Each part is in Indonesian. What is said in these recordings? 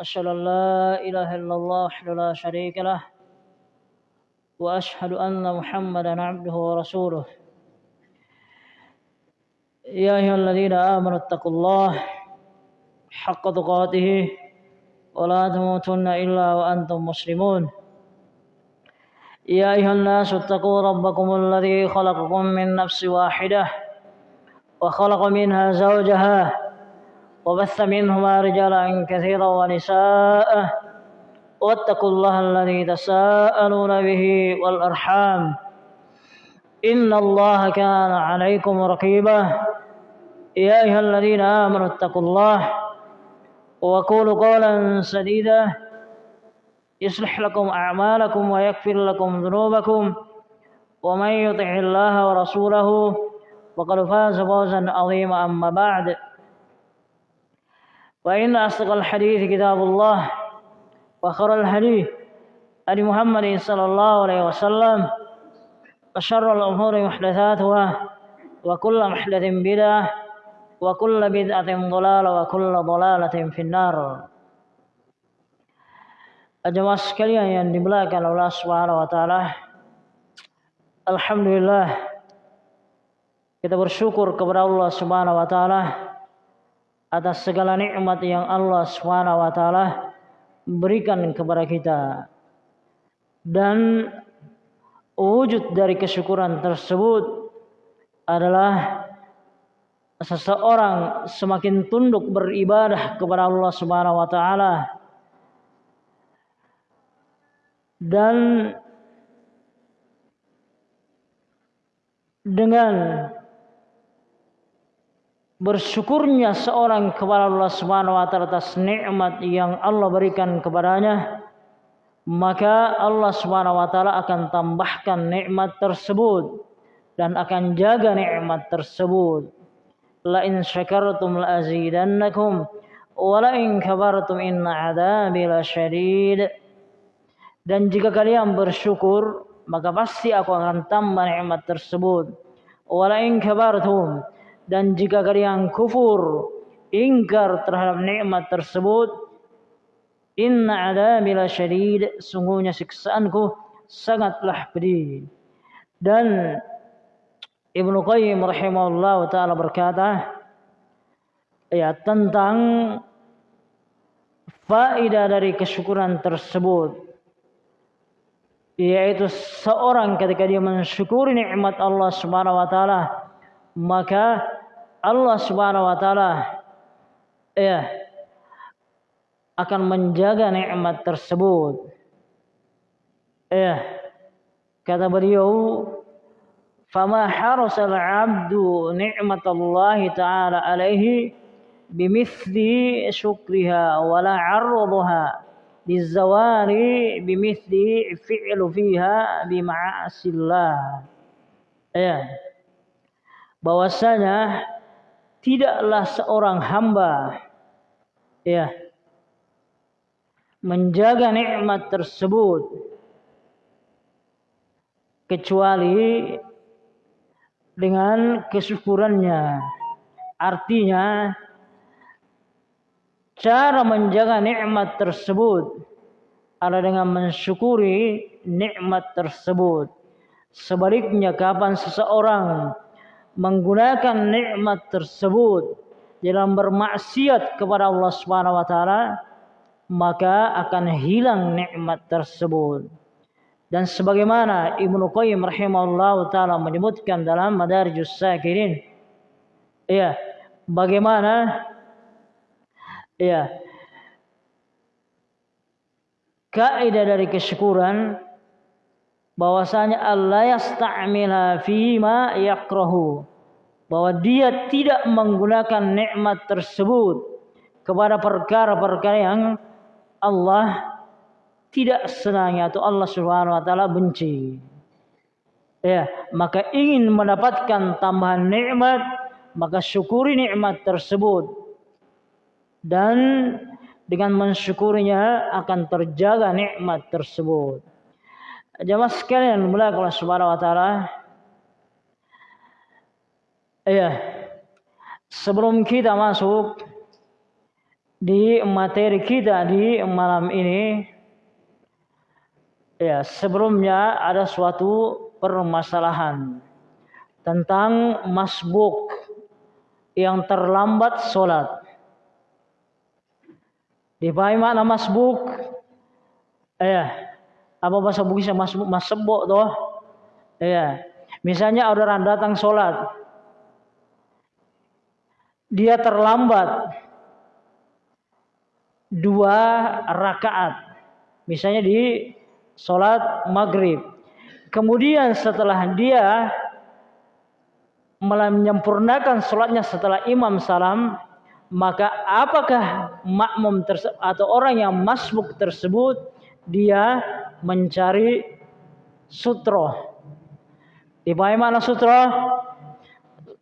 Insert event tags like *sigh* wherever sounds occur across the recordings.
أشهد أن لا إله إلا الله وحده لا شريك له وأشهد أن محمدا عبده ورسوله. يا أيها الذين آمنوا اتقوا الله حق تقاته ولا تموتن إلا وأنتم مسلمون. يا أيها الناس اتقوا ربكم الذي خلقكم من نفس واحدة وخلق منها زوجها وبث منهما رجالا كثيرا ونساء. واتقوا الله الذي تساءلون به والأرحام. إن الله كان عليكم رقيبا. يا أيها الذين آمنوا اتقوا الله وقولوا قولا سديدا. يصلح لكم أعمالكم ويغفر لكم ذنوبكم. ومن يطع الله ورسوله فقد فاز فوزا عظيما. أما بعد فإن أصدق الحديث كتاب الله وخر الحديث أبي محمد صلى الله عليه وسلم وشر الأمور محدثاتها وكل محدث بدعة وكل بدعة ضلالة وكل ضلالة في النار Jemaah sekalian yang dimuliakan Allah Subhanahu wa taala. Alhamdulillah kita bersyukur kepada Allah Subhanahu wa taala atas segala nikmat yang Allah taala berikan kepada kita. Dan wujud dari kesyukuran tersebut adalah seseorang semakin tunduk beribadah kepada Allah Subhanahu wa taala dan dengan bersyukurnya seorang kepada Allah Subhanahu wa taala atas nikmat yang Allah berikan kepadanya maka Allah Subhanahu wa taala akan tambahkan nikmat tersebut dan akan jaga nikmat tersebut la in syakartum la azidannakum wa la in kabartum inna adzabi lasyadid dan jika kalian bersyukur, maka pasti aku akan tambah nikmat tersebut. Walain kabartum dan jika kalian kufur, ingkar terhadap nikmat tersebut, inna adabi syadid, sungguhnya siksaanku sangatlah pedih. Dan Ibnu Qayyim rahimahullah taala berkata ya tentang faedah dari kesyukuran tersebut yaitu seorang ketika dia mensyukuri nikmat Allah Subhanahu wa taala maka Allah Subhanahu wa taala ya akan menjaga nikmat tersebut. Ya. Kata beliau, "Fama harasal 'abdu ni'matallahi ta'ala 'alaihi bimithli syukriha wa la 'arradaha lizawari bimithli fi'lu fiha bima'asillah." Ya. Bahwasanya tidaklah seorang hamba ya menjaga nikmat tersebut kecuali dengan kesyukurannya artinya Cara menjaga nikmat tersebut adalah dengan mensyukuri nikmat tersebut. Sebaliknya kapan seseorang menggunakan nikmat tersebut dalam bermaksiat kepada Allah Subhanahu wa taala, maka akan hilang nikmat tersebut. Dan sebagaimana Ibnu Qayyim rahimahullah taala menyebutkan dalam Madarijus Sakirin, ya, bagaimana Ya. Kaidah dari kesyukuran bahwasanya Allah yasta'mila ma yakrahu bahwa dia tidak menggunakan nikmat tersebut kepada perkara-perkara yang Allah tidak senangi atau Allah Subhanahu wa taala benci. Ya, maka ingin mendapatkan tambahan nikmat, maka syukuri nikmat tersebut dan dengan mensyukurinya akan terjaga nikmat tersebut. Jamaah sekalian mulai Allah Subhanahu wa taala. Iya. Sebelum kita masuk di materi kita di malam ini ya sebelumnya ada suatu permasalahan tentang masbuk yang terlambat sholat. Dipahami makna masbuk? Ya, apa bahasa Bugis masbuk masbuk toh? Ya, misalnya orang datang sholat, dia terlambat dua rakaat. Misalnya di sholat maghrib. Kemudian setelah dia menyempurnakan sholatnya setelah imam salam, maka apakah makmum atau orang yang masbuk tersebut dia mencari sutro. Dipahami mana sutro?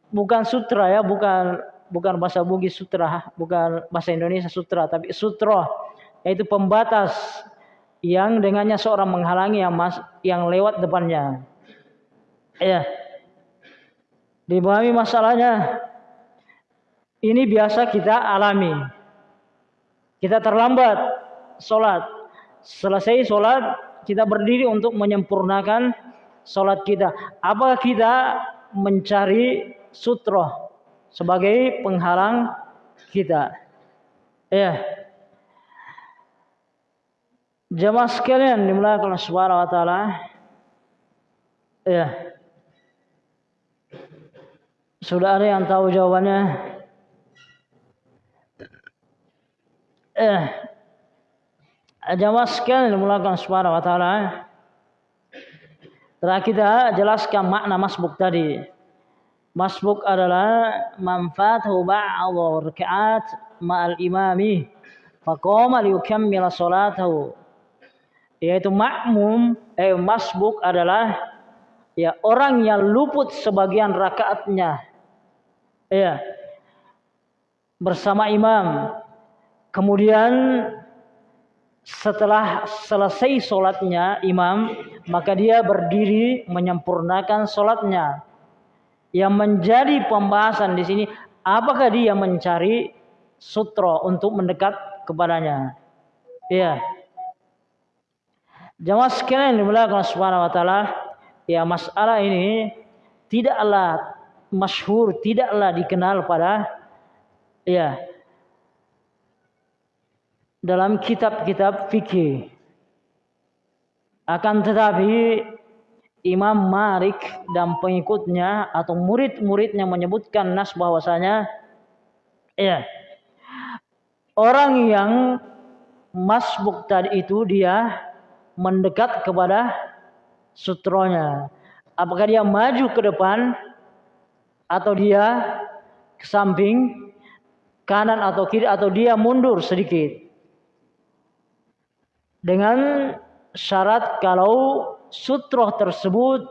Bukan sutra ya, bukan bukan bahasa Bugis sutra, bukan bahasa Indonesia sutra, tapi sutro yaitu pembatas yang dengannya seorang menghalangi yang mas, yang lewat depannya. Ya. Dipahami masalahnya. Ini biasa kita alami. Kita terlambat sholat. Selesai sholat, kita berdiri untuk menyempurnakan sholat kita. Apakah kita mencari sutroh sebagai penghalang kita. Ya. Jemaah sekalian dimulakan Subhanahu wa taala. Ya. Sudah ada yang tahu jawabannya? Eh. Sekalian dimulakan oleh Subhanahu wa taala. Telah kita jelaskan makna masbuk tadi. Masbuk adalah manfaatuhu ba'dhu raka'at ma'al imami faqama liyukammila salatahu yaitu makmum eh masbuk adalah ya orang yang luput sebagian rakaatnya ya bersama imam kemudian setelah selesai sholatnya imam maka dia berdiri menyempurnakan sholatnya. Yang menjadi pembahasan di sini apakah dia mencari sutra untuk mendekat kepadanya? Ya jamaah sekalian dimuliakan subhanahu wa taala ya masalah ini tidaklah masyhur tidaklah dikenal pada ya dalam kitab-kitab fikih akan tetapi Imam Malik dan pengikutnya atau murid-muridnya menyebutkan nas bahwasanya ya orang yang masbuk tadi itu dia mendekat kepada sutronya. Apakah dia maju ke depan atau dia ke samping kanan atau kiri atau dia mundur sedikit. Dengan syarat kalau sutroh tersebut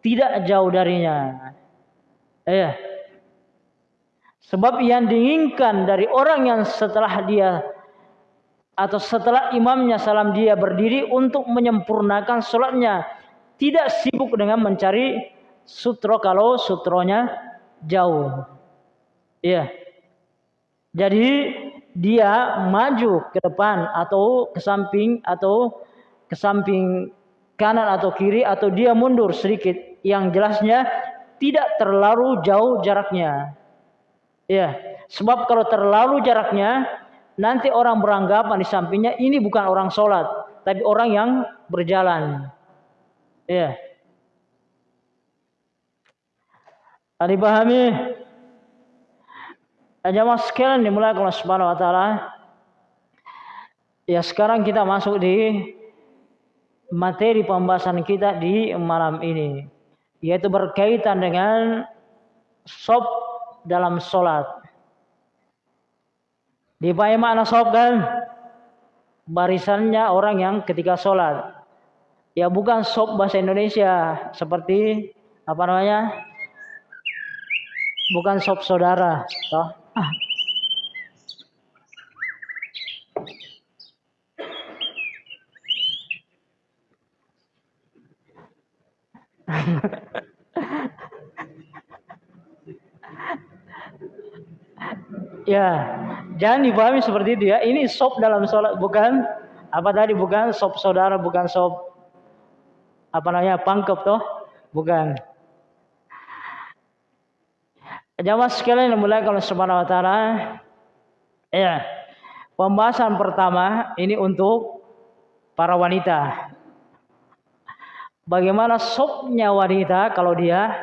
tidak jauh darinya. Eh, sebab yang diinginkan dari orang yang setelah dia atau setelah imamnya salam dia berdiri untuk menyempurnakan sholatnya tidak sibuk dengan mencari sutro kalau sutronya jauh. Iya. Jadi dia maju ke depan atau ke samping atau ke samping kanan atau kiri atau dia mundur sedikit yang jelasnya tidak terlalu jauh jaraknya. Ya, sebab kalau terlalu jaraknya nanti orang beranggapan di sampingnya ini bukan orang sholat, tapi orang yang berjalan. Ya. Ada pahami? Jamaah sekalian dimulai oleh Subhanahu wa taala. Ya sekarang kita masuk di materi pembahasan kita di malam ini yaitu berkaitan dengan sob dalam sholat. Dipahami makna sob kan? Barisannya orang yang ketika sholat. Ya bukan sob bahasa Indonesia seperti apa namanya? Bukan sob saudara. Toh? *laughs* ya, Jangan dipahami seperti itu ya. Ini sop dalam sholat bukan apa tadi bukan sop saudara bukan sop apa namanya pangkep toh bukan. Jamaah sekalian yang mulai kalau subhanahu wa ya pembahasan pertama ini untuk para wanita. Bagaimana sopnya wanita kalau dia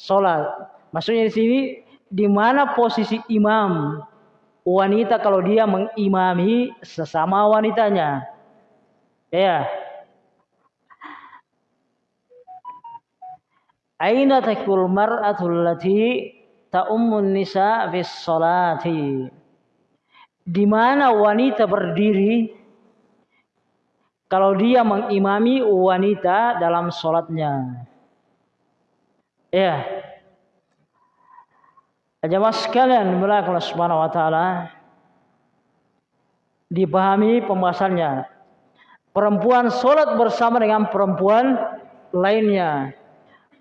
sholat. Maksudnya di sini di mana posisi imam wanita kalau dia mengimami sesama wanitanya. Ya. Aina takul mar'atul lati ta'ummun nisa fi sholati. Di mana wanita berdiri kalau dia mengimami wanita dalam sholatnya. Ya. Jemaah sekalian Allah Subhanahu wa taala dipahami pembahasannya. Perempuan sholat bersama dengan perempuan lainnya.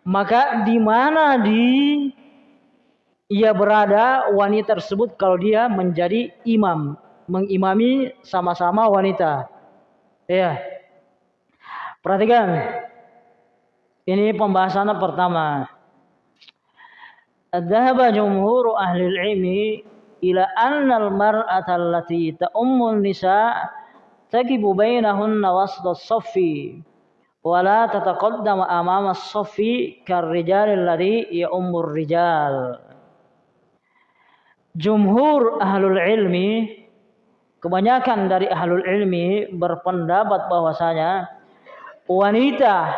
Maka di mana di ia berada wanita tersebut kalau dia menjadi imam, mengimami sama-sama wanita. Ya. Perhatikan. Ini pembahasan pertama. Dhahaba jumhur ahli ilmi ila anna al-mar'at allati ta'ummu nisa' taqibu bainahunna wasta as-saffi wa la tataqaddama amama as-saffi kar-rijal alladhi rijal. Jumhur ahlul ilmi kebanyakan dari ahlul ilmi berpendapat bahwasanya wanita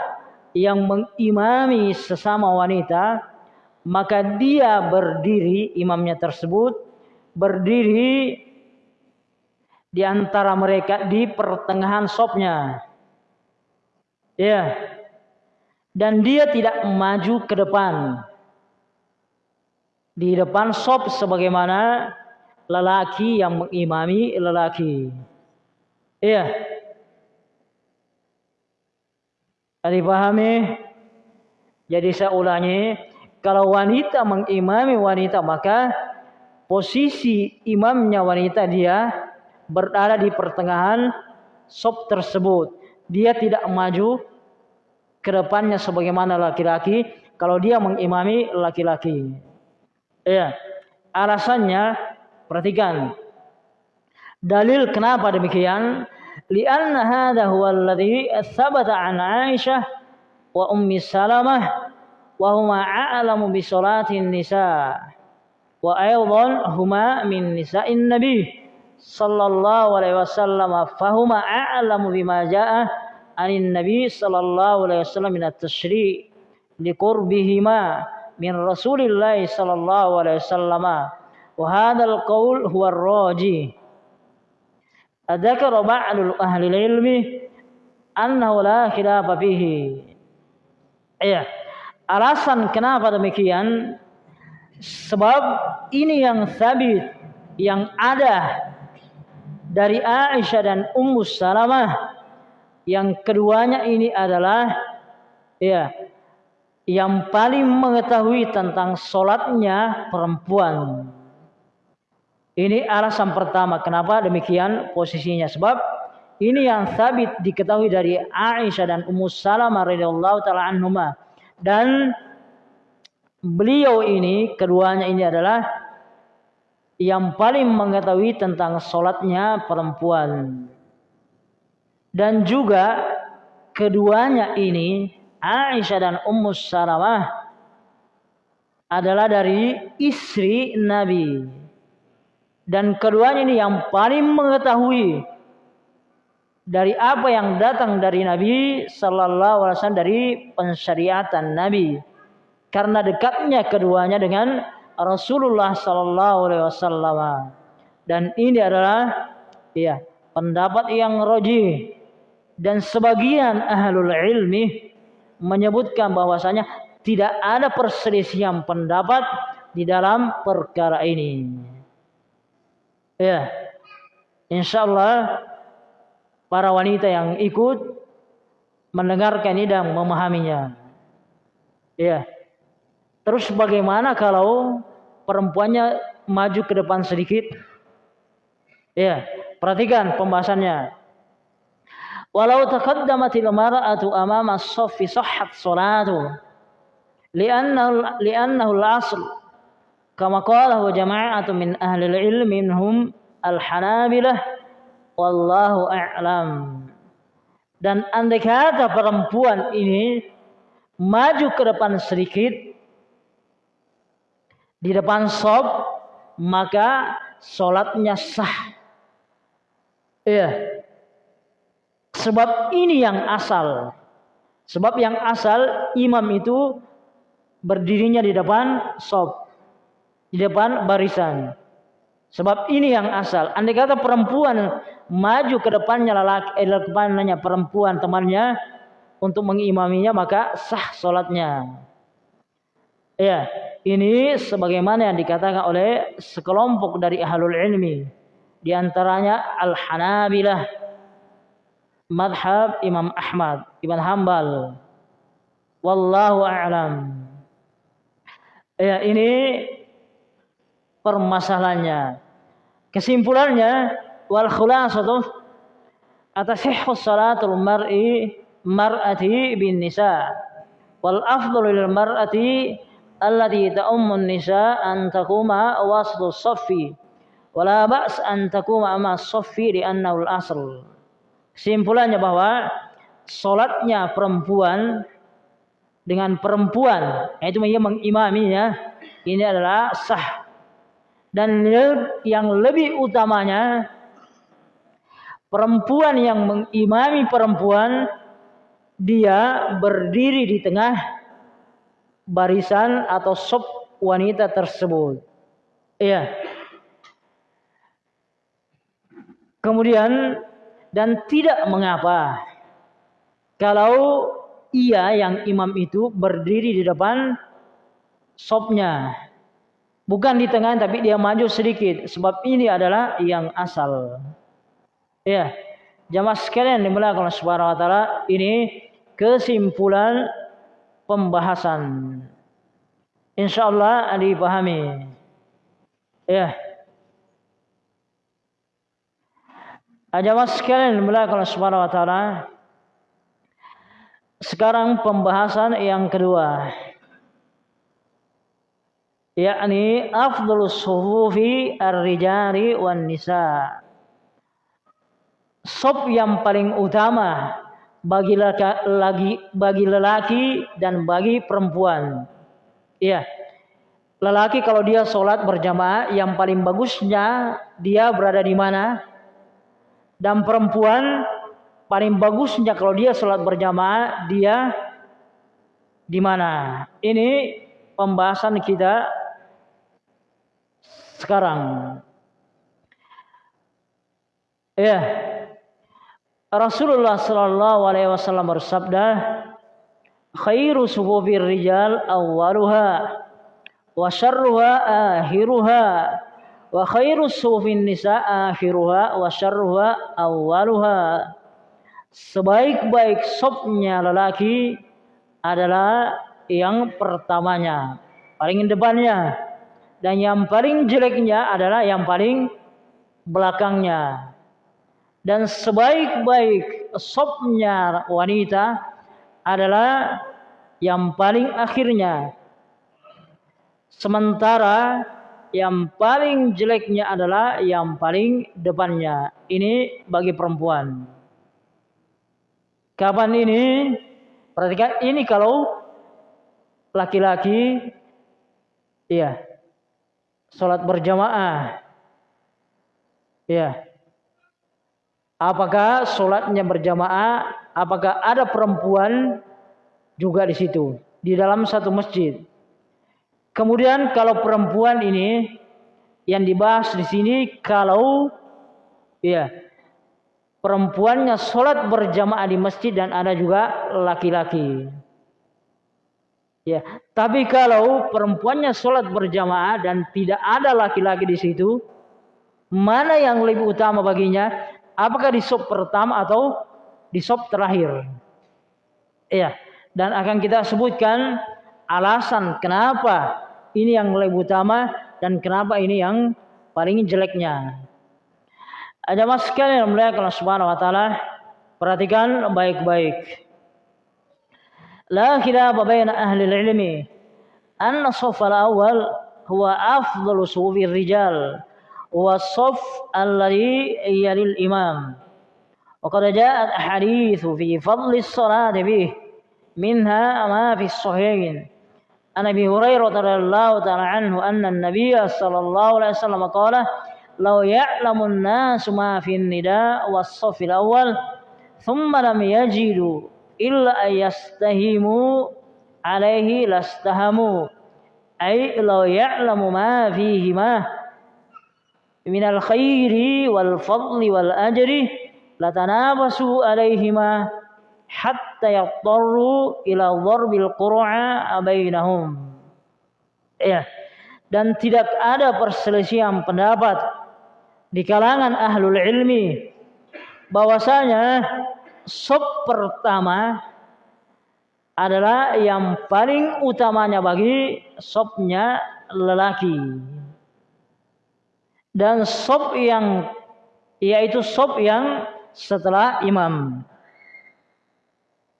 yang mengimami sesama wanita maka dia berdiri imamnya tersebut berdiri di antara mereka di pertengahan sopnya ya. Dan dia tidak maju ke depan di depan sop sebagaimana lelaki yang mengimami lelaki iya dipahami jadi saya ulangi kalau wanita mengimami wanita maka posisi imamnya wanita dia berada di pertengahan sop tersebut. Dia tidak maju ke depannya sebagaimana laki-laki kalau dia mengimami laki-laki. Ya. Alasannya perhatikan. Dalil kenapa demikian? Lianna hadha huwa alladhi thabata an Aisyah wa Ummi Salamah wa huma a'lamu bi salatin nisa wa aidan huma min nisa'in nabi sallallahu alaihi wasallam fahuma a'lamu bima ja'a anin nabi sallallahu alaihi wasallam min at-tashri' liqurbihima min rasulillah sallallahu alaihi wasallam wa hadzal qaul huwa ar-raji adzakara ba'dul ahli ilmi annahu la khilafa fihi iya Alasan kenapa demikian? Sebab ini yang sabit, yang ada dari Aisyah dan Ummu Salamah. Yang keduanya ini adalah ya yang paling mengetahui tentang solatnya perempuan. Ini alasan pertama kenapa demikian posisinya. Sebab ini yang sabit diketahui dari Aisyah dan Ummu Salamah radhiyallahu taala anhumah. Dan beliau ini keduanya ini adalah yang paling mengetahui tentang sholatnya perempuan. Dan juga keduanya ini Aisyah dan Ummu Salamah adalah dari istri Nabi. Dan keduanya ini yang paling mengetahui dari apa yang datang dari Nabi Sallallahu Alaihi Wasallam dari pensyariatan Nabi. Karena dekatnya keduanya dengan Rasulullah Sallallahu Alaihi Wasallam. Dan ini adalah ya pendapat yang roji dan sebagian ahlul ilmi menyebutkan bahwasanya tidak ada perselisihan pendapat di dalam perkara ini. Ya, insya Allah para wanita yang ikut mendengarkan ini dan memahaminya. Ya. Terus bagaimana kalau perempuannya maju ke depan sedikit? Ya, perhatikan pembahasannya. Walau taqaddamatil mar'atu amama as-saffi sahhat salatu. Li'annahu li'annahu al-asl. Kama qalahu jama'atu min ahli al-ilm minhum al-hanabilah wallahu a'lam. Dan andai kata perempuan ini maju ke depan sedikit di depan sob maka sholatnya sah Iya. Sebab ini yang asal. Sebab yang asal imam itu berdirinya di depan sob. Di depan barisan. Sebab ini yang asal. Andai kata perempuan maju ke depannya lelaki, eh, depannya perempuan temannya untuk mengimaminya maka sah solatnya. Ya, ini sebagaimana yang dikatakan oleh sekelompok dari ahlul ilmi di antaranya Al-Hanabilah madhab Imam Ahmad Ibn Hambal wallahu a'lam. Ya ini permasalahannya. Kesimpulannya wal khulasatu atasihhu salatul mar'i mar'ati bin nisa. Wal afdalu lil mar'ati allati ta'ummu nisa an takuma waslu saffi. Wala ba's an takuma ma saffi li annahu al-asl. Simpulannya bahwa salatnya perempuan dengan perempuan yaitu ia mengimaminya ini adalah sah dan yang lebih utamanya perempuan yang mengimami perempuan dia berdiri di tengah barisan atau sop wanita tersebut. Iya. Kemudian dan tidak mengapa kalau ia yang imam itu berdiri di depan sopnya. Bukan di tengah tapi dia maju sedikit sebab ini adalah yang asal. Ya. Jamaah sekalian dimulai oleh Subhanahu wa taala ini kesimpulan pembahasan. Insyaallah dipahami. Ya. Jamaah sekalian dimulai oleh Subhanahu wa. Sekarang pembahasan yang kedua. Yakni afdhalus sufufi ar-rijali wan nisa. Sop yang paling utama bagi laki, bagi lelaki dan bagi perempuan. Iya. Lelaki kalau dia sholat berjamaah yang paling bagusnya dia berada di mana? Dan perempuan paling bagusnya kalau dia sholat berjamaah dia di mana? Ini pembahasan kita sekarang. Ya. Rasulullah Shallallahu Alaihi Wasallam bersabda khairu sufufir rijal awwaluha wa syarruha akhiruha wa khairu sufin nisa akhiruha wa syarruha awwaluha. Sebaik-baik sopnya lelaki adalah yang pertamanya paling depannya. Dan yang paling jeleknya adalah yang paling belakangnya. Dan sebaik-baik sopnya wanita adalah yang paling akhirnya. Sementara yang paling jeleknya adalah yang paling depannya. Ini bagi perempuan. Kapan ini? Perhatikan ini kalau laki-laki iya salat berjamaah. Iya. Apakah salatnya berjamaah? Apakah ada perempuan juga di situ di dalam satu masjid? Kemudian kalau perempuan ini yang dibahas di sini kalau ya perempuannya sholat berjamaah di masjid dan ada juga laki-laki. Ya, tapi kalau perempuannya sholat berjamaah dan tidak ada laki-laki di situ, mana yang lebih utama baginya? Apakah di sop pertama atau di sop terakhir? Ya, dan akan kita sebutkan alasan kenapa ini yang lebih utama dan kenapa ini yang paling jeleknya. Ada mas sekalian yang kalau subhanahu wa ta'ala perhatikan baik-baik. La khilaf baina ahli ilmi anna saf al-awwal huwa afdalu sufi rijal wa saf alladhi yalil imam. وقد جاءت أحاديث في فضل الصلاة به منها ما في الصحيحين عن أبي هريرة رضي الله تعالى عنه أن النبي صلى الله عليه وسلم قال لو يعلم الناس ما في النداء والصف الأول ثم لم يجدوا إلا أن يستهموا عليه لاستهموا. أي لو يعلم ما فيهما من الخير والفضل والأجر لتنافسوا عليهما. Hatta yadtarru ila dharbil qur'a bainahum. Ya. Dan tidak ada perselisihan pendapat di kalangan ahlul ilmi bahwasanya sop pertama adalah yang paling utamanya bagi sopnya lelaki dan sop yang yaitu sop yang setelah imam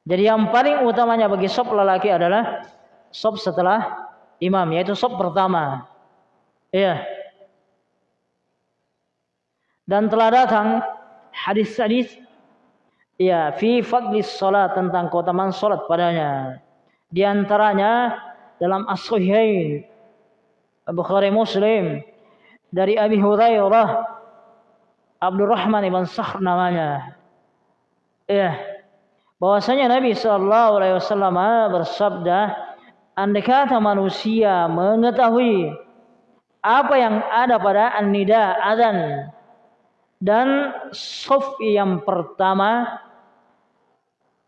jadi yang paling utamanya bagi sop lelaki adalah sop setelah imam, yaitu sop pertama. Iya. Dan telah datang hadis-hadis ya fi fadlis salat tentang keutamaan salat padanya. Di antaranya dalam as-sahihain Bukhari Muslim dari Abi Hurairah Abdurrahman ibn Sakhr namanya. Iya bahwasanya Nabi Shallallahu Alaihi Wasallam bersabda, andai kata manusia mengetahui apa yang ada pada an-nida adzan dan sof yang pertama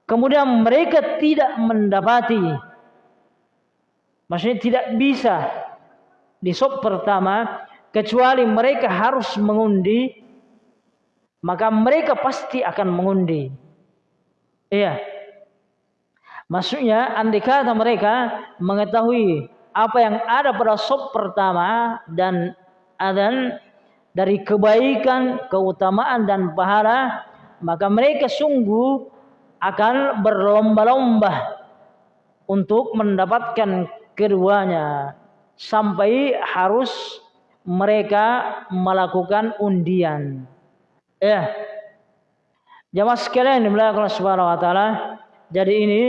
kemudian mereka tidak mendapati maksudnya tidak bisa di sof pertama kecuali mereka harus mengundi maka mereka pasti akan mengundi Iya. Maksudnya andai kata mereka mengetahui apa yang ada pada sop pertama dan adan dari kebaikan, keutamaan dan pahala, maka mereka sungguh akan berlomba-lomba untuk mendapatkan keduanya sampai harus mereka melakukan undian. Ya, Jamaah sekalian dimulai Allah Subhanahu wa taala. Jadi ini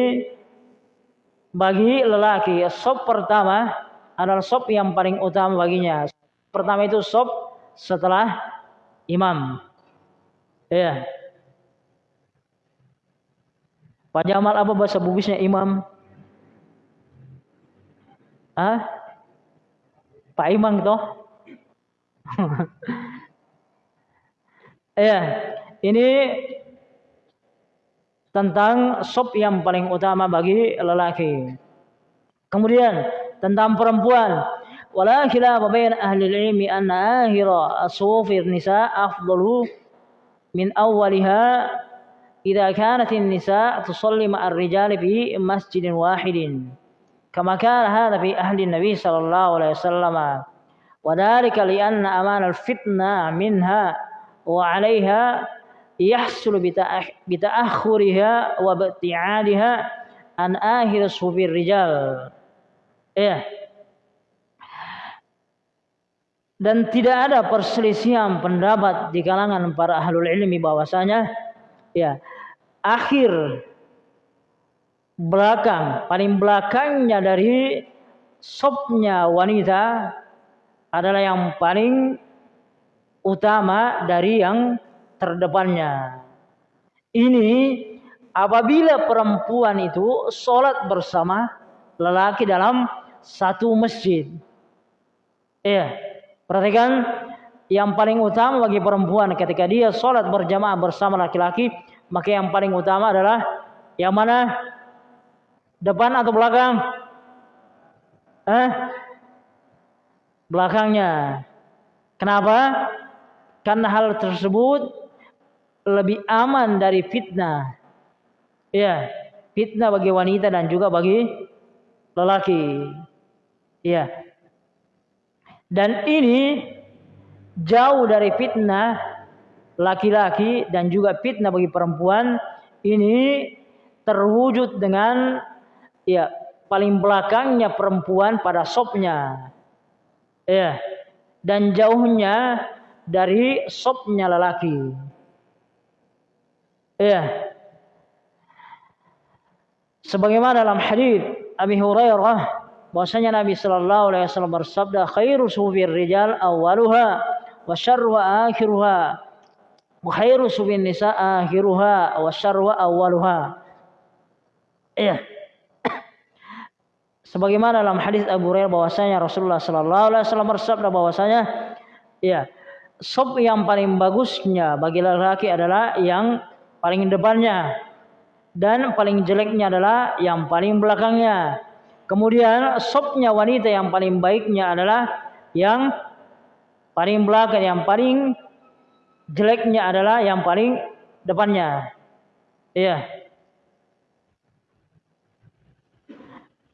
bagi lelaki sop pertama adalah sop yang paling utama baginya. Pertama itu sop setelah imam. Ya. Pak Jamal apa bahasa Bugisnya imam? Ah? Pak Imam toh? *laughs* ya, ini tentang sop yang paling utama bagi lelaki. Kemudian tentang perempuan. Wala khilafa bain ahli ilmi anna akhira asufir nisa afdalu min awwaliha idza kanat an-nisa tusalli ma'a ar-rijal fi masjidin wahidin kama kana hadha fi ahli nabi sallallahu alaihi wasallam wa li anna aman al-fitna minha wa 'alayha yahsul bita'akhuriha wa bati'adiha an akhir sufir rijal. Ya. Dan tidak ada perselisihan pendapat di kalangan para ahlul ilmi bahwasanya ya akhir belakang paling belakangnya dari sopnya wanita adalah yang paling utama dari yang terdepannya. Ini apabila perempuan itu sholat bersama lelaki dalam satu masjid. Iya, perhatikan yang paling utama bagi perempuan ketika dia sholat berjamaah bersama laki-laki, maka yang paling utama adalah yang mana? Depan atau belakang? Eh? Belakangnya. Kenapa? Karena hal tersebut lebih aman dari fitnah. Ya, fitnah bagi wanita dan juga bagi lelaki. Ya. Dan ini jauh dari fitnah laki-laki dan juga fitnah bagi perempuan ini terwujud dengan ya paling belakangnya perempuan pada sopnya ya dan jauhnya dari sopnya lelaki ya sebagaimana dalam hadis Abi Hurairah bahwasanya Nabi sallallahu alaihi wasallam bersabda khairu sufir rijal awwaluha wa syarru akhiruha wa khairu subin nisa akhiruha wa syarru awwaluha. Iya. *coughs* Sebagaimana dalam hadis Abu Hurairah bahwasanya Rasulullah sallallahu alaihi wasallam bersabda bahwasanya ya sop yang paling bagusnya bagi laki-laki adalah yang paling depannya. Dan paling jeleknya adalah yang paling belakangnya. Kemudian sopnya wanita yang paling baiknya adalah yang paling belakang yang paling jeleknya adalah yang paling depannya. Iya.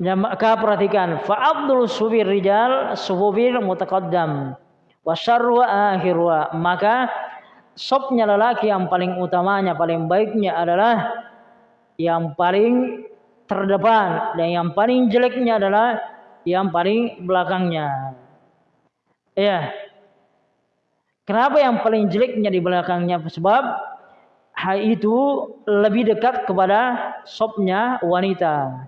Ya, maka perhatikan. Fa abdul subir rijal subir mutaqaddam. Wa akhirwa. Maka sopnya lelaki yang paling utamanya paling baiknya adalah yang paling terdepan dan yang paling jeleknya adalah yang paling belakangnya. Ya. Kenapa yang paling jeleknya di belakangnya? Sebab hal itu lebih dekat kepada sopnya wanita.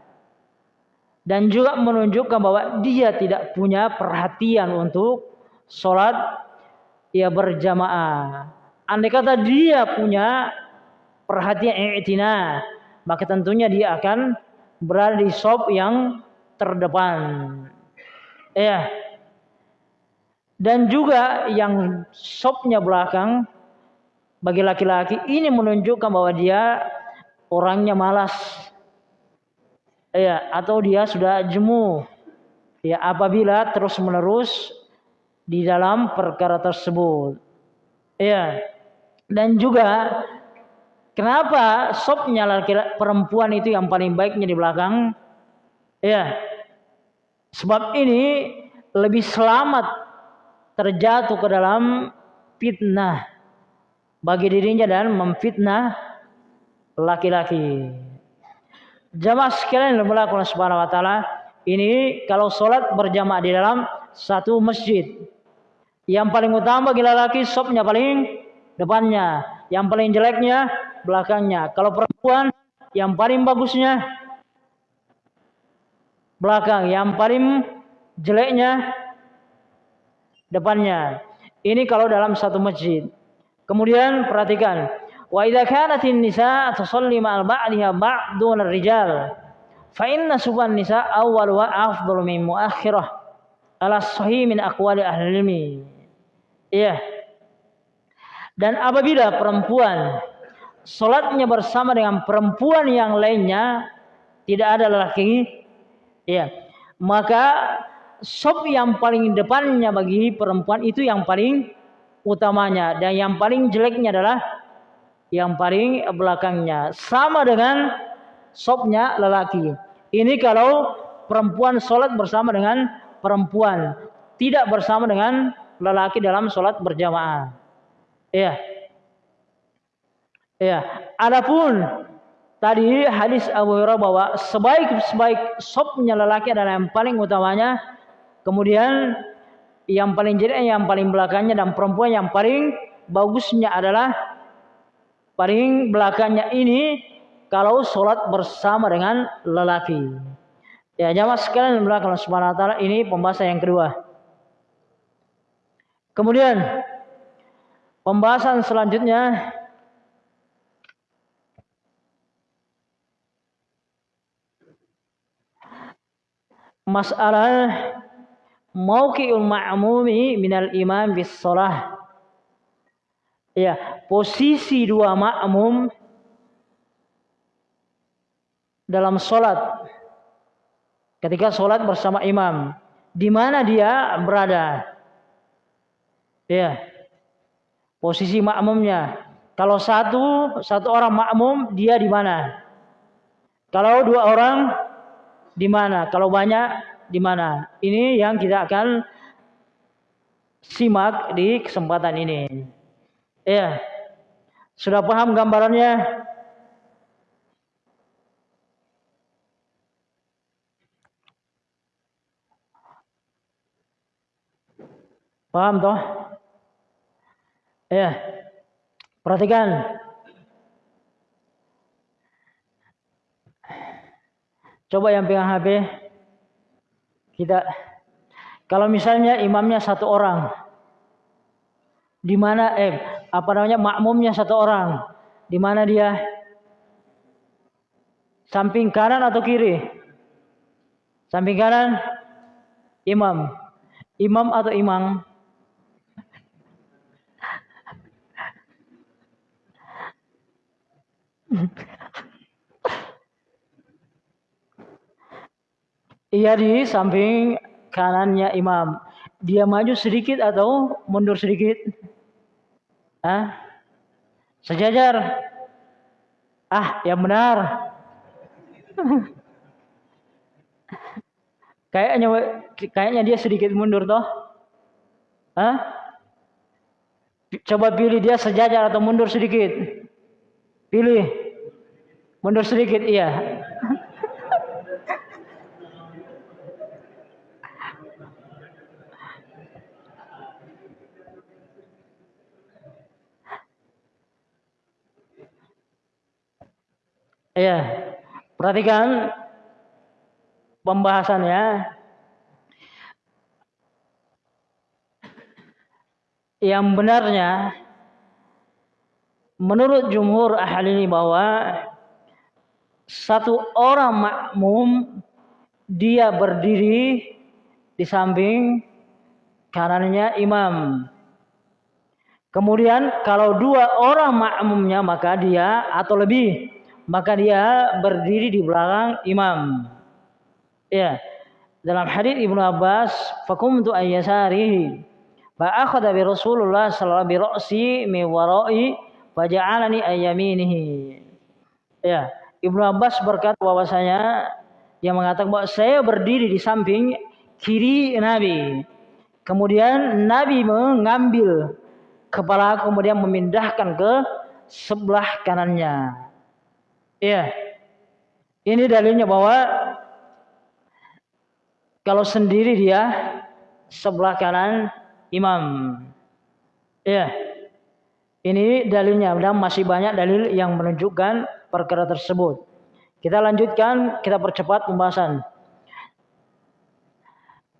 Dan juga menunjukkan bahwa dia tidak punya perhatian untuk sholat ya berjamaah. Andai kata dia punya perhatian i'tina, maka tentunya dia akan berada di sop yang terdepan. Ya, dan juga yang sopnya belakang bagi laki-laki ini menunjukkan bahwa dia orangnya malas. Ya atau dia sudah jemu. Ya apabila terus menerus di dalam perkara tersebut. Ya dan juga kenapa sopnya laki-laki perempuan itu yang paling baiknya di belakang ya sebab ini lebih selamat terjatuh ke dalam fitnah bagi dirinya dan memfitnah laki-laki. Jamaah sekalian yang melakukan subhanahu wa taala, ini kalau sholat berjamaah di dalam satu masjid. Yang paling utama bagi laki sopnya paling depannya, yang paling jeleknya belakangnya. Kalau perempuan yang paling bagusnya belakang, yang paling jeleknya depannya. Ini kalau dalam satu masjid. Kemudian perhatikan, wa idza kanatin nisa tusalli ma'al ba'diha ba'dun ar-rijal fa inna suban nisa awwal wa afdalu min muakhirah ala sahih min aqwali ahli ilmi. Iya. Dan apabila perempuan salatnya bersama dengan perempuan yang lainnya tidak ada lelaki, iya, maka sop yang paling depannya bagi perempuan itu yang paling utamanya. Dan yang paling jeleknya adalah yang paling belakangnya. Sama dengan sopnya lelaki. Ini kalau perempuan sholat bersama dengan perempuan tidak bersama dengan lelaki dalam sholat berjamaah ya ya adapun tadi hadis Abu Hurairah bahwa sebaik-sebaik sopnya lelaki adalah yang paling utamanya Kemudian yang paling jelek yang paling belakangnya dan perempuan yang paling bagusnya adalah paling belakangnya ini kalau sholat bersama dengan lelaki. Ya jamaah sekalian belakang subhanahu wa ta'ala ini pembahasan yang kedua. Kemudian pembahasan selanjutnya. Masalah mauqi'ul ma'mumi minal imam bis shalah. Ya, posisi dua makmum dalam sholat. Ketika sholat bersama imam. Di mana dia berada? Ya posisi makmumnya kalau satu satu orang makmum dia di mana kalau dua orang di mana kalau banyak di mana. Ini yang kita akan simak di kesempatan ini. Ya. Sudah paham gambarannya? Paham toh? Ya. Perhatikan. Coba yang pegang HP. Kita kalau misalnya imamnya satu orang. Di mana eh apa namanya makmumnya satu orang. Di mana dia? Samping kanan atau kiri? Samping kanan imam. Imam atau imam? Ia di samping kanannya imam. Dia maju sedikit atau mundur sedikit? Ah, sejajar. Ah, yang benar. kayaknya kayaknya dia sedikit mundur toh. Ah? Coba pilih dia sejajar atau mundur sedikit. Pilih. Mundur sedikit, iya. Iya, perhatikan pembahasannya. Yang benarnya menurut jumhur ahli ini bahwa satu orang makmum dia berdiri di samping kanannya imam. Kemudian kalau dua orang makmumnya maka dia atau lebih maka dia berdiri di belakang imam. Ya. Dalam hadis Ibnu Abbas, fakumtu ayyasarihi fa akhadha bi Rasulullah sallallahu alaihi wasallam bi ra'si mi wara'i fa ja'alani ayyaminihi. Ya. Ibnu Abbas berkata bahwasanya yang mengatakan bahwa saya berdiri di samping kiri Nabi. Kemudian Nabi mengambil kepala kemudian memindahkan ke sebelah kanannya. Iya. Ini dalilnya bahwa kalau sendiri dia sebelah kanan imam. Iya. Ini dalilnya dan masih banyak dalil yang menunjukkan perkara tersebut. Kita lanjutkan, kita percepat pembahasan.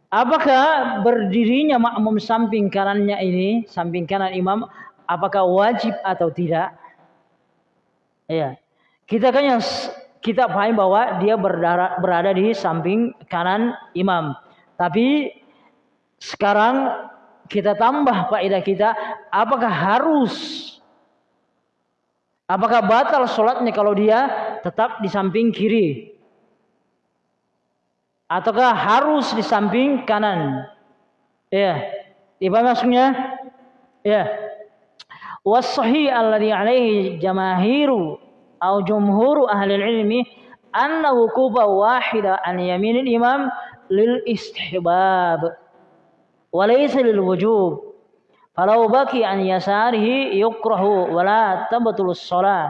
Apakah berdirinya makmum samping kanannya ini, samping kanan imam, apakah wajib atau tidak? Ya, kita kan yang kita paham bahwa dia berada, berada di samping kanan imam. Tapi sekarang kita tambah faedah kita, apakah harus Apakah batal sholatnya kalau dia tetap di samping kiri? Ataukah harus di samping kanan? Ya. Apa maksudnya? Ya. Wasahi alladhi alaihi jamahiru atau jumhuru ahli ilmi anna wukuba wahida an yaminil imam lil istihbab Falau baki an yasarihi yukrahu wa la tabtulus shalah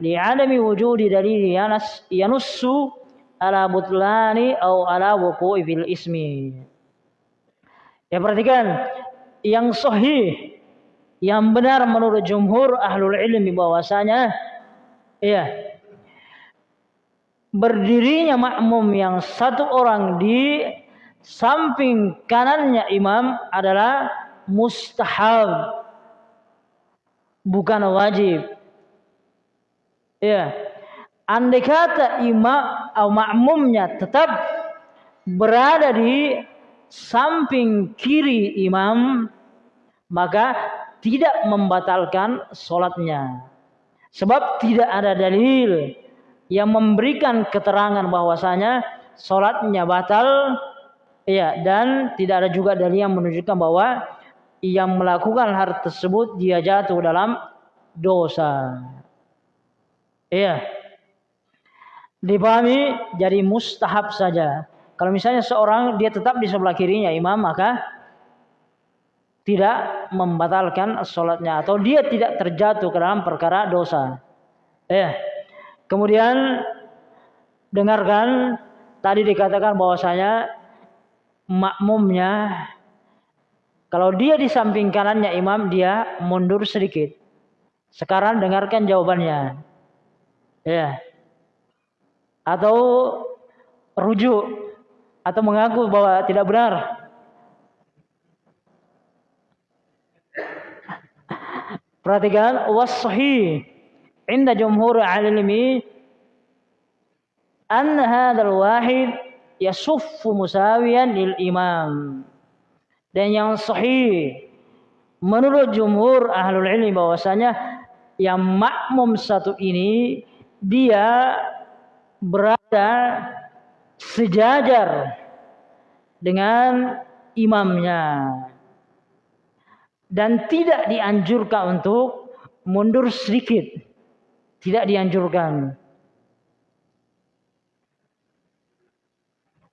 li'adami wujudi dalil yanas yanussu ala butlani au ala wuqu'i fil ismi. Ya perhatikan. Yang sahih yang benar menurut jumhur ahlul ilmi bahwasanya ya berdirinya makmum yang satu orang di samping kanannya imam adalah mustahab. Bukan wajib. Ya. Andai kata imam atau makmumnya tetap berada di samping kiri imam maka tidak membatalkan sholatnya sebab tidak ada dalil yang memberikan keterangan bahwasanya sholatnya batal ya dan tidak ada juga dalil yang menunjukkan bahwa yang melakukan hal tersebut dia jatuh dalam dosa. Iya. Dipahami jadi mustahab saja. Kalau misalnya seorang dia tetap di sebelah kirinya imam maka tidak membatalkan sholatnya atau dia tidak terjatuh ke dalam perkara dosa. Eh, kemudian dengarkan tadi dikatakan bahwasanya makmumnya kalau dia di samping kanannya imam dia mundur sedikit. Sekarang dengarkan jawabannya. Ya. Atau rujuk atau mengaku bahwa tidak benar. *laughs* Perhatikan was inda jumhur alimi an hadzal wahid yasuffu musawiyan lil imam. Dan yang sahih menurut jumhur ahlul ilmi bahwasanya yang makmum satu ini dia berada sejajar dengan imamnya dan tidak dianjurkan untuk mundur sedikit. Tidak dianjurkan.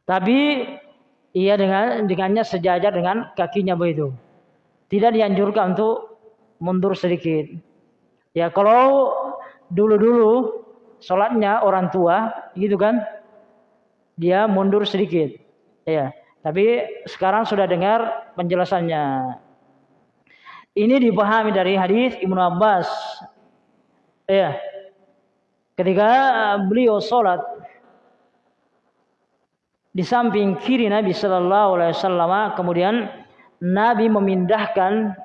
Tapi ia dengan dengannya sejajar dengan kakinya begitu. Tidak dianjurkan untuk mundur sedikit. Ya kalau dulu-dulu sholatnya orang tua gitu kan dia mundur sedikit. Ya, tapi sekarang sudah dengar penjelasannya. Ini dipahami dari hadis Ibnu Abbas. Ya. Ketika beliau sholat di samping kiri Nabi Shallallahu Alaihi Wasallam, kemudian Nabi memindahkan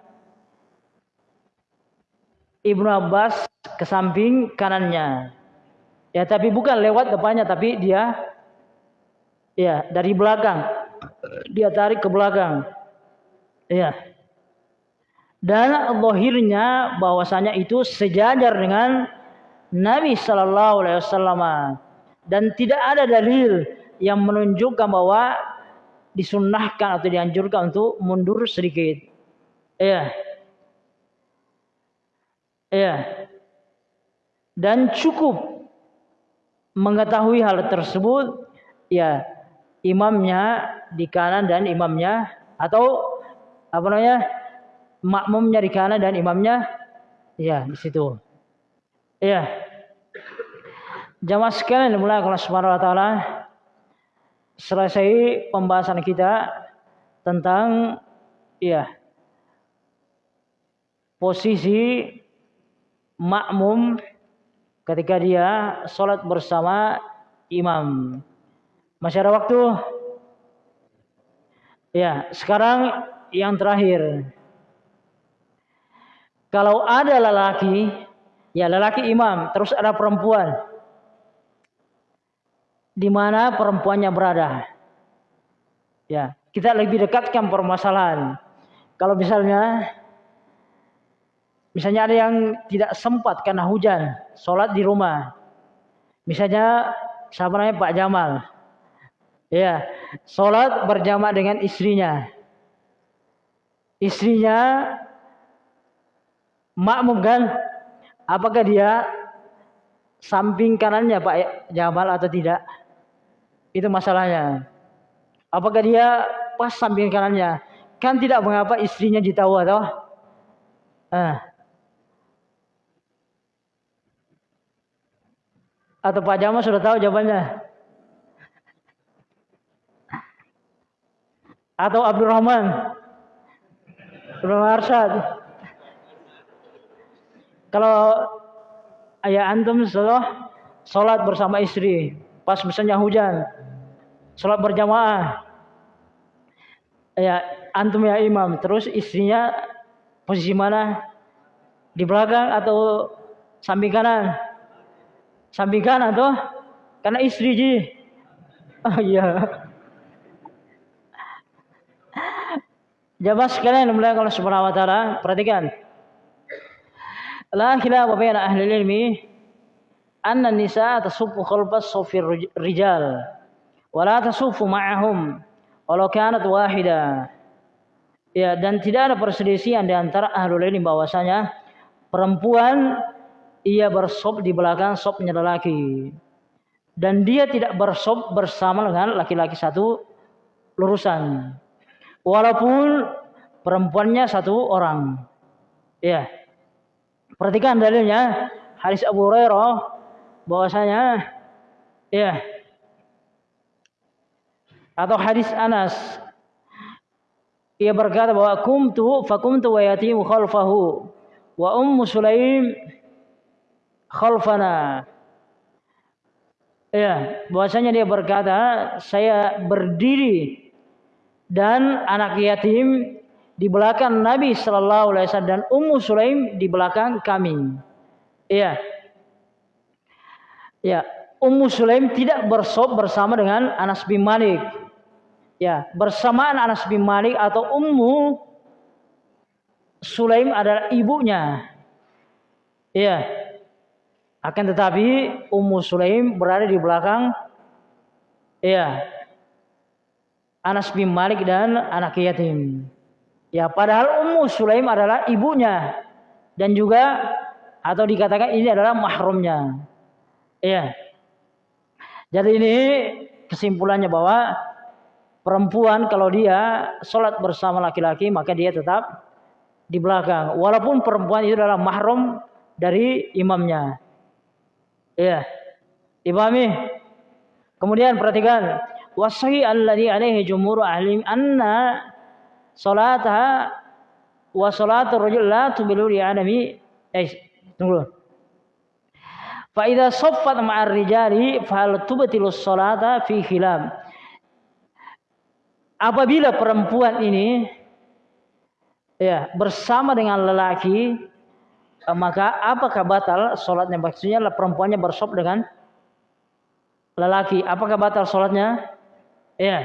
Ibnu Abbas ke samping kanannya. Ya, tapi bukan lewat depannya, tapi dia ya dari belakang. Dia tarik ke belakang. Ya. Dan lahirnya bahwasanya itu sejajar dengan Nabi Shallallahu Alaihi Wasallam dan tidak ada dalil yang menunjukkan bahwa disunnahkan atau dianjurkan untuk mundur sedikit. Iya. Iya. Dan cukup mengetahui hal tersebut ya imamnya di kanan dan imamnya atau apa namanya makmumnya di kanan dan imamnya ya di situ. Ya. Jamaah sekalian mulai Allah Subhanahu wa taala selesai pembahasan kita tentang ya posisi makmum ketika dia sholat bersama imam. Masih ada waktu? Ya, sekarang yang terakhir. Kalau ada lelaki, ya lelaki imam, terus ada perempuan. Di mana perempuannya berada. Ya, kita lebih dekatkan permasalahan. Kalau misalnya misalnya ada yang tidak sempat karena hujan, sholat di rumah. Misalnya siapa Pak Jamal. Ya, sholat berjamaah dengan istrinya. Istrinya makmum kan? Apakah dia samping kanannya Pak Jamal atau tidak? Itu masalahnya. Apakah dia pas samping kanannya? Kan tidak mengapa istrinya ditahu atau? Ah. Atau Pak Jamal sudah tahu jawabannya? Atau Abdurrahman? Abdurrahman Arsyad? Kalau ayah antum setelah sholat bersama istri, pas misalnya hujan sholat berjamaah. Ya antum ya imam terus istrinya posisi mana? Di belakang atau samping kanan? Samping kanan tuh karena istri ji. Oh iya. Jawab sekalian mulai kalau subhanahu wa ta'ala perhatikan. La khilafa baina ahli ilmi anna nisa tasuffu khalbas sufir rijal. Wa la tasuffu ma'ahum walau kanat wahida. Ya dan tidak ada perselisihan di antara ahlul ilmi bahwasanya perempuan ia bersop di belakang sopnya lelaki. Dan dia tidak bersop bersama dengan laki-laki satu lurusan. Walaupun perempuannya satu orang. Ya perhatikan dalilnya. Hadis Abu Hurairah bahwasanya ya atau hadis Anas ia berkata bahwa kumtu fakumtu wa yatim khalfahu wa ummu Sulaim khalfana ya bahwasanya dia berkata saya berdiri dan anak yatim di belakang Nabi Shallallahu Alaihi Wasallam dan Ummu Sulaim di belakang kami. Iya. Ya, Ummu Sulaim tidak bersop bersama dengan Anas bin Malik. Ya, bersamaan Anas bin Malik atau Ummu Sulaim adalah ibunya. Iya. Akan tetapi Ummu Sulaim berada di belakang iya Anas bin Malik dan anak yatim. Ya, padahal Ummu Sulaim adalah ibunya dan juga atau dikatakan ini adalah mahramnya. Ya. Jadi ini kesimpulannya bahwa perempuan kalau dia sholat bersama laki-laki maka dia tetap di belakang. Walaupun perempuan itu adalah mahram dari imamnya. Ya. Dipahami? Kemudian perhatikan wasai alladhi alaihi jumhur ahli anna salataha wa salatul rajul la tubilu li adami eh tunggu fa idza saffat ma'ar rijali fa hal tubtilu salata fi khilaf apabila perempuan ini ya bersama dengan lelaki maka apakah batal sholatnya maksudnya perempuannya bersop dengan lelaki. Apakah batal sholatnya ya.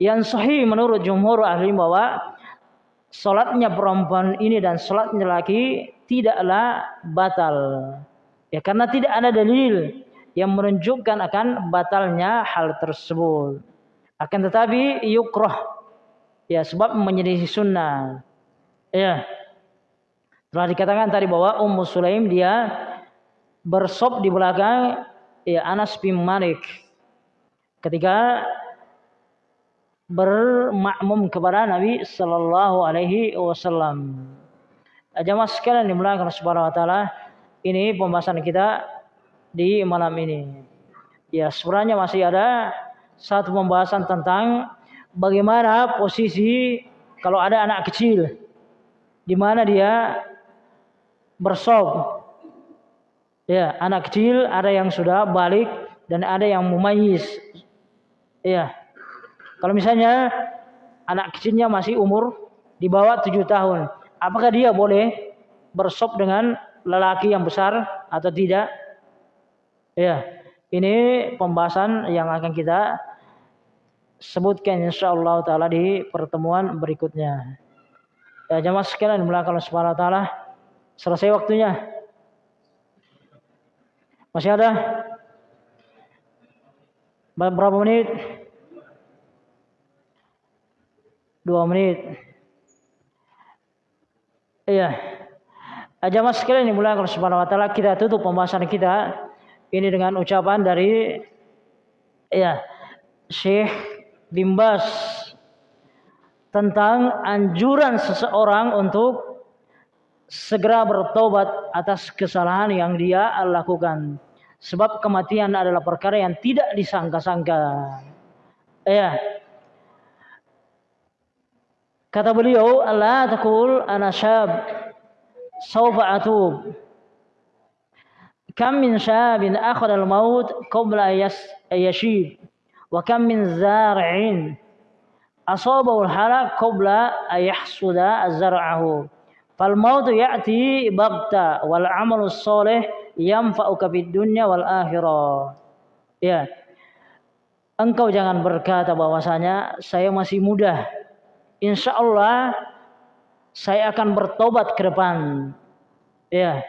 Yang sahih menurut jumhur ahli bahwa sholatnya perempuan ini dan sholatnya laki tidaklah batal. Ya karena tidak ada dalil yang menunjukkan akan batalnya hal tersebut. Akan tetapi yukroh ya sebab menjadi sunnah. Ya. Telah dikatakan tadi bahwa Ummu Sulaim dia bersop di belakang ya Anas bin Malik ketika bermakmum kepada Nabi Sallallahu Alaihi Wasallam. Jamaah sekalian dimulakan Subhanahu Wa Taala, ini pembahasan kita di malam ini. Ya sebenarnya masih ada satu pembahasan tentang bagaimana posisi kalau ada anak kecil, di mana dia bersob. Ya, anak kecil ada yang sudah balik dan ada yang mumayyiz. Ya, kalau misalnya anak kecilnya masih umur di bawah tujuh tahun, apakah dia boleh bersop dengan lelaki yang besar atau tidak? Ya, ini pembahasan yang akan kita sebutkan insya Allah taala di pertemuan berikutnya. Ya jamaah sekalian belakang subhanahu wa taala selesai waktunya. Masih ada berapa menit? dua menit. Iya. Jamaah sekalian yang mulia Allah Subhanahu wa taala, kita tutup pembahasan kita ini dengan ucapan dari ya Syekh Bimbas tentang anjuran seseorang untuk segera bertobat atas kesalahan yang dia lakukan. Sebab kematian adalah perkara yang tidak disangka-sangka. Ya, Kata beliau, Allah takul ana syab sawfa atub. Kam min syabin akhad al-maut qabla yashib. Wa kam min zar'in asabahu al-halak qabla ayahsuda az-zar'ahu. Fal maut ya'ti bagta wal amalu salih yanfa'uka fid dunya wal akhirah. Ya. Engkau jangan berkata bahwasanya saya masih muda insya Allah saya akan bertobat ke depan. Ya.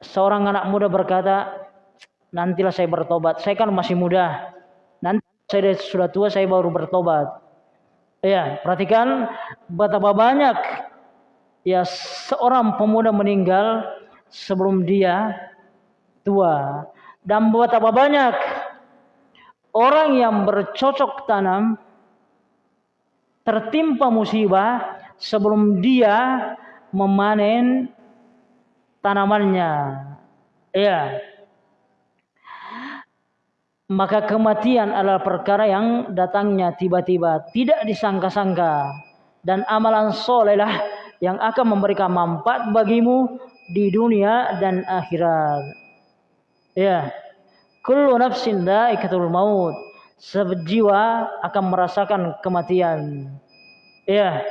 Seorang anak muda berkata, nantilah saya bertobat. Saya kan masih muda. Nanti saya sudah tua, saya baru bertobat. Ya, perhatikan betapa banyak ya seorang pemuda meninggal sebelum dia tua. Dan betapa banyak orang yang bercocok tanam tertimpa musibah sebelum dia memanen tanamannya. Ya. Maka kematian adalah perkara yang datangnya tiba-tiba, tidak disangka-sangka. Dan amalan solehlah yang akan memberikan manfaat bagimu di dunia dan akhirat. Ya. Kullu nafsin daikatul maut. Sejiwa akan merasakan kematian. Ya.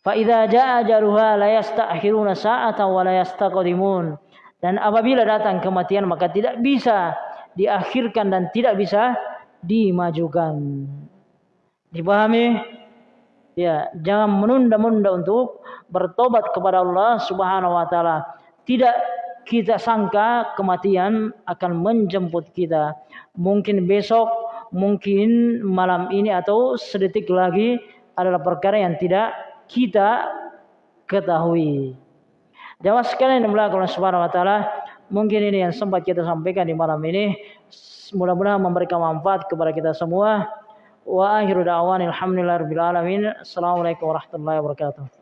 Fa idza jaa ajaluha la yasta'khiruna sa'atan wa la yastaqdimun. Dan apabila datang kematian maka tidak bisa diakhirkan dan tidak bisa dimajukan. Dipahami? Ya, jangan menunda-nunda untuk bertobat kepada Allah Subhanahu wa taala. Tidak kita sangka kematian akan menjemput kita. Mungkin besok, mungkin malam ini atau sedetik lagi adalah perkara yang tidak kita ketahui. Jawab sekalian yang Allah Subhanahu wa taala, mungkin ini yang sempat kita sampaikan di malam ini. Mudah-mudahan memberikan manfaat kepada kita semua. Wa akhiru da'wan alhamdulillahirabbil alamin. Assalamualaikum warahmatullahi wabarakatuh.